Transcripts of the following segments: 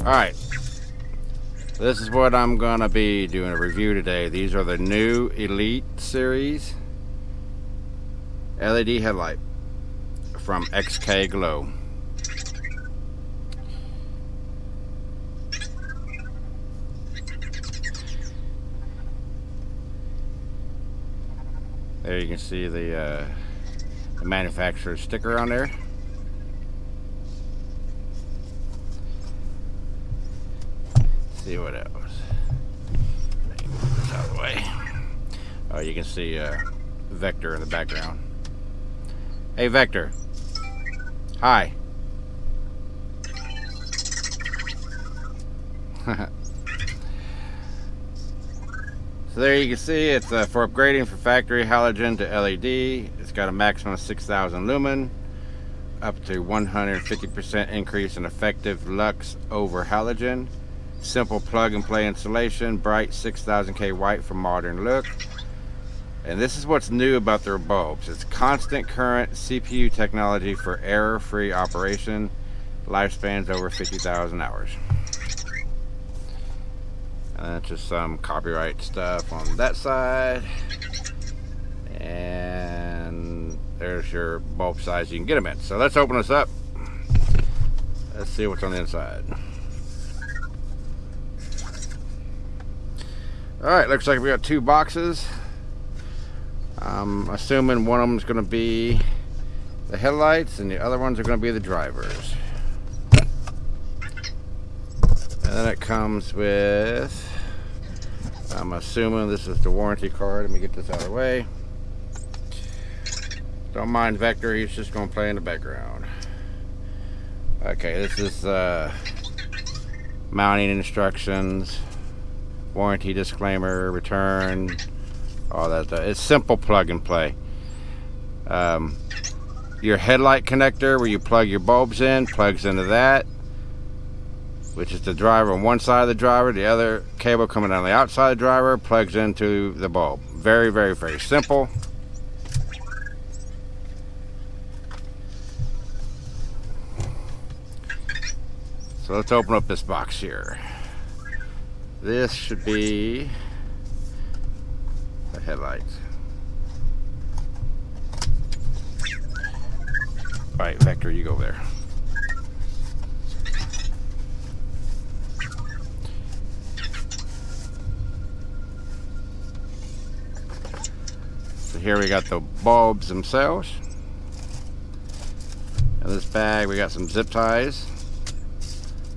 Alright. This is what I'm going to be doing a review today. These are the new Elite Series LED headlight from XK Glow. There you can see the, uh, the manufacturer's sticker on there. See what else. This out of the way. Oh, you can see uh, Vector in the background. Hey, Vector. Hi. so there you can see it's uh, for upgrading from factory halogen to LED. It's got a maximum of 6,000 lumen, up to 150% increase in effective lux over halogen. Simple plug and play installation, bright 6000K white for modern look. And this is what's new about their bulbs. It's constant current CPU technology for error-free operation. Lifespans over 50,000 hours. And that's just some copyright stuff on that side. And there's your bulb size you can get them in. So let's open this up. Let's see what's on the inside. Alright, looks like we got two boxes. I'm assuming one of them is going to be the headlights and the other ones are going to be the drivers. And then it comes with, I'm assuming this is the warranty card. Let me get this out of the way. Don't mind Vector, he's just going to play in the background. Okay, this is uh, mounting instructions warranty disclaimer, return, all that stuff. It's simple plug and play. Um, your headlight connector where you plug your bulbs in plugs into that which is the driver on one side of the driver the other cable coming down the outside of the driver plugs into the bulb very very very simple so let's open up this box here this should be the headlights. Alright, Vector, you go there. So here we got the bulbs themselves. In this bag we got some zip ties.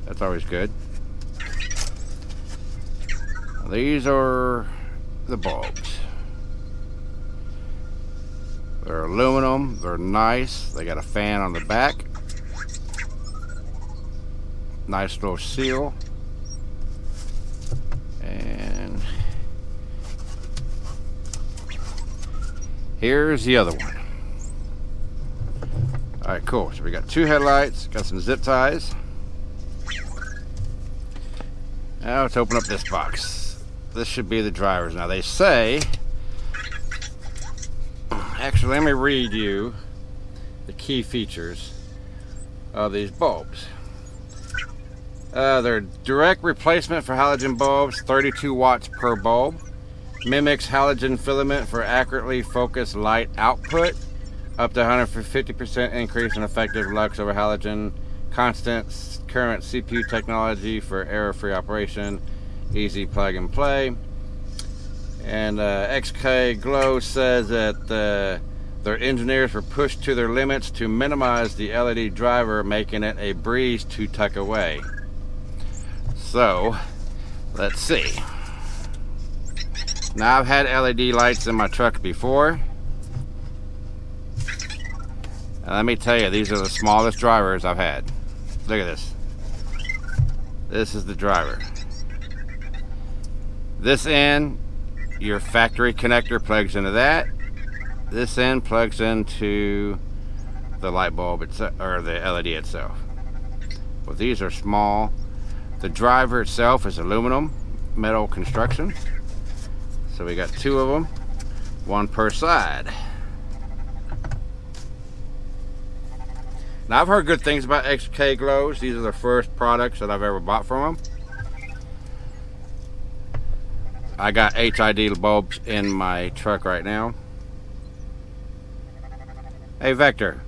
That's always good. These are the bulbs. They're aluminum, they're nice, they got a fan on the back. Nice little seal. And here's the other one. Alright, cool. So we got two headlights, got some zip ties. Now let's open up this box this should be the drivers. Now they say, actually let me read you the key features of these bulbs. Uh, they're direct replacement for halogen bulbs, 32 watts per bulb. Mimics halogen filament for accurately focused light output. Up to 150% increase in effective lux over halogen. Constant current CPU technology for error-free operation easy plug and play. And uh, XK Glow says that uh, their engineers were pushed to their limits to minimize the LED driver, making it a breeze to tuck away. So, let's see. Now I've had LED lights in my truck before. And let me tell you, these are the smallest drivers I've had. Look at this. This is the driver. This end, your factory connector plugs into that. This end plugs into the light bulb itself, or the LED itself. Well, these are small. The driver itself is aluminum metal construction. So we got two of them, one per side. Now I've heard good things about XK Glows. These are the first products that I've ever bought from them. I got HID bulbs in my truck right now. Hey Vector,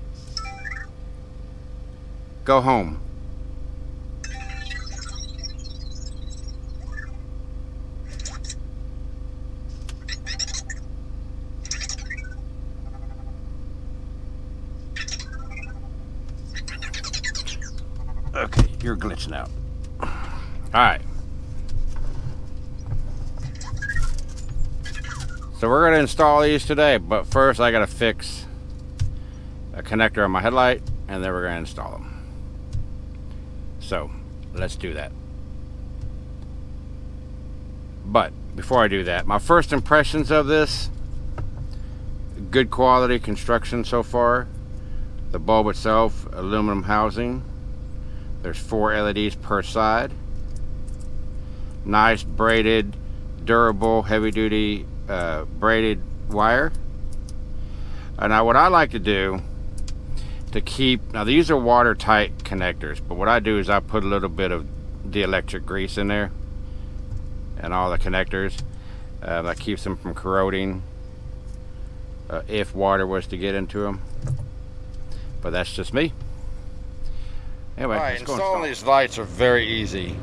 go home. Okay, you're glitching out. All right. So we're gonna install these today, but first I gotta fix a connector on my headlight and then we're gonna install them. So let's do that. But before I do that, my first impressions of this, good quality construction so far. The bulb itself, aluminum housing, there's four LEDs per side. Nice braided, durable, heavy duty uh, braided wire. And now what I like to do to keep, now these are watertight connectors, but what I do is I put a little bit of dielectric grease in there and all the connectors. Uh, that keeps them from corroding uh, if water was to get into them. But that's just me. Anyway, right, installing these lights are very easy.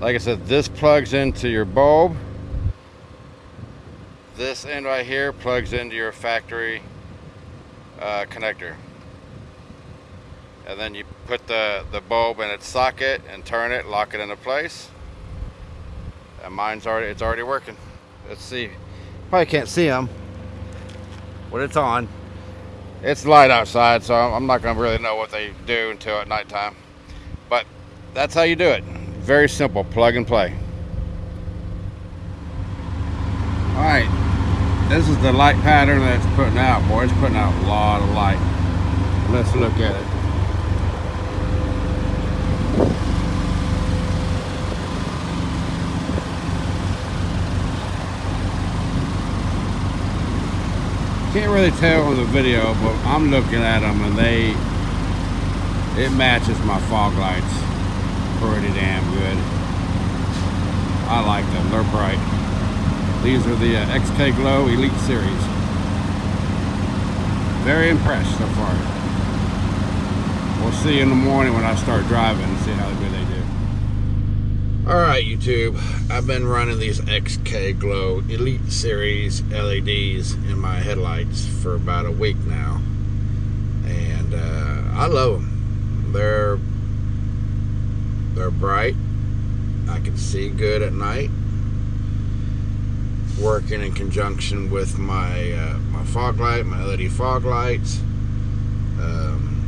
Like I said, this plugs into your bulb. This end right here plugs into your factory uh, connector. And then you put the, the bulb in its socket and turn it, lock it into place. And mine's already, it's already working. Let's see. Probably can't see them, but it's on. It's light outside, so I'm not gonna really know what they do until at nighttime. But that's how you do it. Very simple, plug and play. All right, this is the light pattern that's putting out, boy. It's putting out a lot of light. Let's look at it. Can't really tell from the video, but I'm looking at them and they it matches my fog lights pretty damn good. I like them, they're bright. These are the uh, XK Glow Elite Series. Very impressed so far. We'll see in the morning when I start driving and see how good they do. Alright YouTube, I've been running these XK Glow Elite Series LEDs in my headlights for about a week now. And uh, I love them they're they're bright. I can see good at night. Working in conjunction with my uh, my fog light, my LED fog lights, um,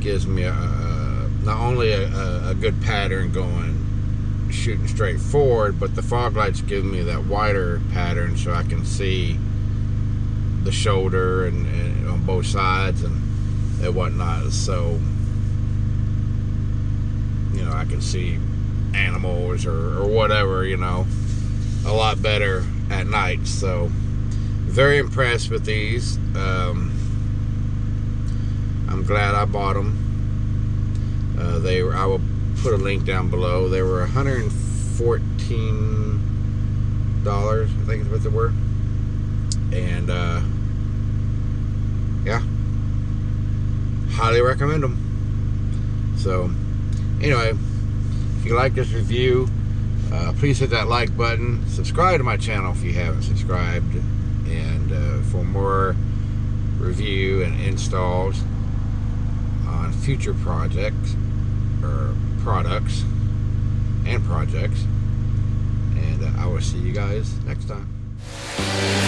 gives me a, a not only a, a, good pattern going shooting straight forward, but the fog lights give me that wider pattern so I can see the shoulder and, and on both sides and and whatnot. So, you know, I can see animals or, or whatever, you know, a lot better at night. So, very impressed with these. Um, I'm glad I bought them. Uh, they were, I will put a link down below. They were 114 dollars, I think is what they were. And uh, yeah, highly recommend them. So, anyway, you like this review, uh, please hit that like button. Subscribe to my channel if you haven't subscribed. And uh, for more review and installs on future projects or products and projects. And uh, I will see you guys next time.